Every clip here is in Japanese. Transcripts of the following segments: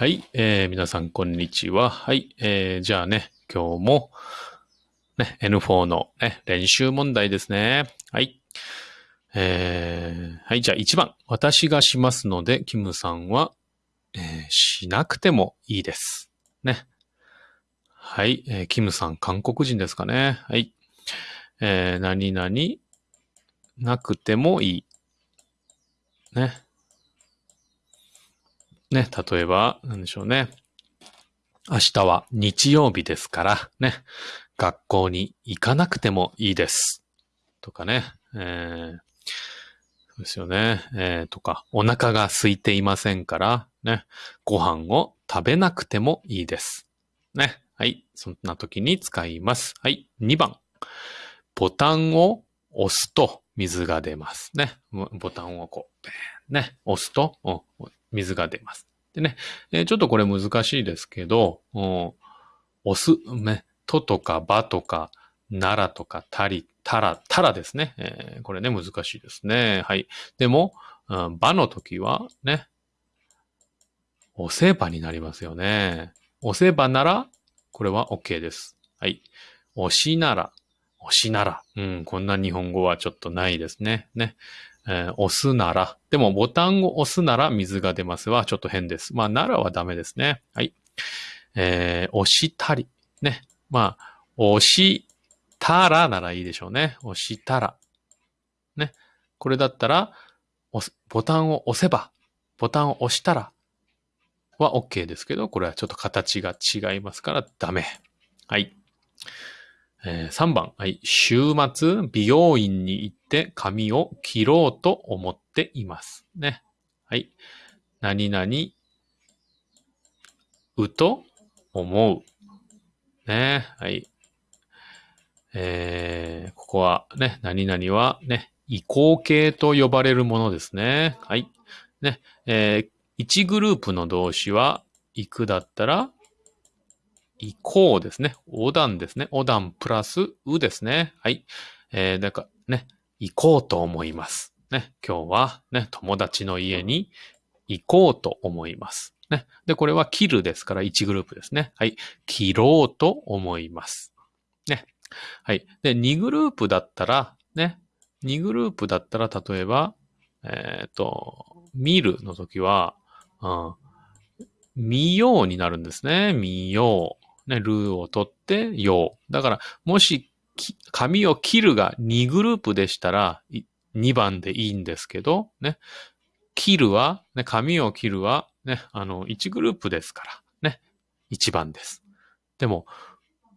はい、えー、皆さんこんにちは。はい、えー、じゃあね、今日も、ね、N4 の、ね、練習問題ですね。はい。えー、はい、じゃあ1番。私がしますので、キムさんは、えー、しなくてもいいです。ね。はい、えー、キムさん、韓国人ですかね。はい。えー、何々、なくてもいい。ね。ね、例えば、なんでしょうね。明日は日曜日ですから、ね、学校に行かなくてもいいです。とかね、えー、そうですよね、えー、とか、お腹が空いていませんから、ね、ご飯を食べなくてもいいです。ね、はい、そんな時に使います。はい、2番。ボタンを押すと水が出ます。ね、ボタンをこう、ね、押すと、水が出ます。でね、えー、ちょっとこれ難しいですけど、押す、ね、ととかばとか、ならとかたり、たら、たらですね。えー、これね、難しいですね。はい。でも、うん、の時はね、押せばになりますよね。押せばなら、これは OK です。はい。押しなら、押しなら。うん、こんな日本語はちょっとないですね。ね。えー、押すなら。でもボタンを押すなら水が出ますはちょっと変です。まあ、ならはダメですね。はい。えー、押したり。ね。まあ、押したらならいいでしょうね。押したら。ね。これだったら、ボタンを押せば、ボタンを押したらは OK ですけど、これはちょっと形が違いますからダメ。はい。えー、3番、はい。週末、美容院に行って髪を切ろうと思っています。ね。はい。何々、うと思う。ね。はい。えー、ここはね、何々はね、移行形と呼ばれるものですね。はい。ね。えー、1グループの動詞は、行くだったら、行こうですね。横断ですね。横断プラスうですね。はい。えー、だからね、行こうと思います。ね。今日はね、友達の家に行こうと思います。ね。で、これは切るですから1グループですね。はい。切ろうと思います。ね。はい。で、2グループだったら、ね。2グループだったら、例えば、えっ、ー、と、見るの時は、うん、見ようになるんですね。見よう。ね、ルーを取って、よう。だから、もし、紙を切るが2グループでしたら、2番でいいんですけど、ね、切るは、ね、紙を切るは、ね、あの、1グループですから、ね、1番です。でも、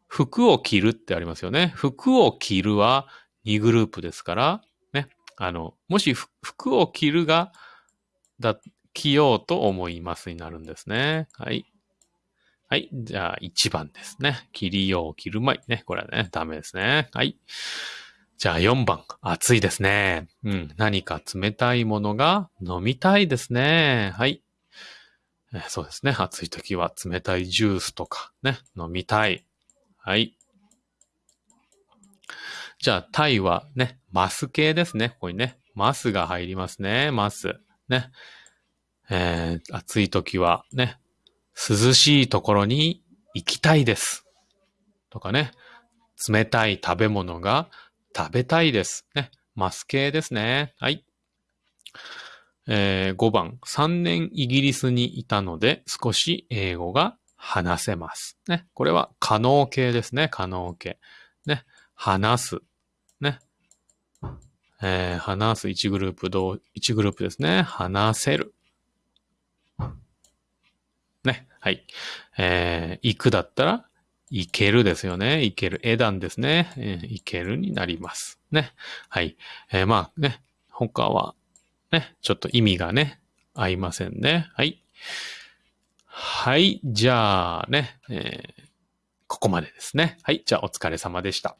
服を着るってありますよね。服を着るは2グループですから、ね、あの、もし服を着るが、だ、着ようと思いますになるんですね。はい。はい。じゃあ、1番ですね。切りよう、切るまい。ね。これはね、ダメですね。はい。じゃあ4番。暑いですね。うん。何か冷たいものが飲みたいですね。はい。えそうですね。暑い時は冷たいジュースとかね、飲みたい。はい。じゃあ、タイはね、マス系ですね。ここにね、マスが入りますね。マス。ね。えー、暑い時はね、涼しいところに行きたいです。とかね。冷たい食べ物が食べたいです。ね。マス系ですね。はい。えー、5番。3年イギリスにいたので少し英語が話せます。ね。これは可能形ですね。可能形。ね。話す。ね。えー、話す1グループ、同、1グループですね。話せる。ね。はい。えー、行くだったら、行けるですよね。行ける。枝段ですね。えー、行けるになります。ね。はい。えー、まあね、他は、ね、ちょっと意味がね、合いませんね。はい。はい。じゃあね、えー、ここまでですね。はい。じゃあお疲れ様でした。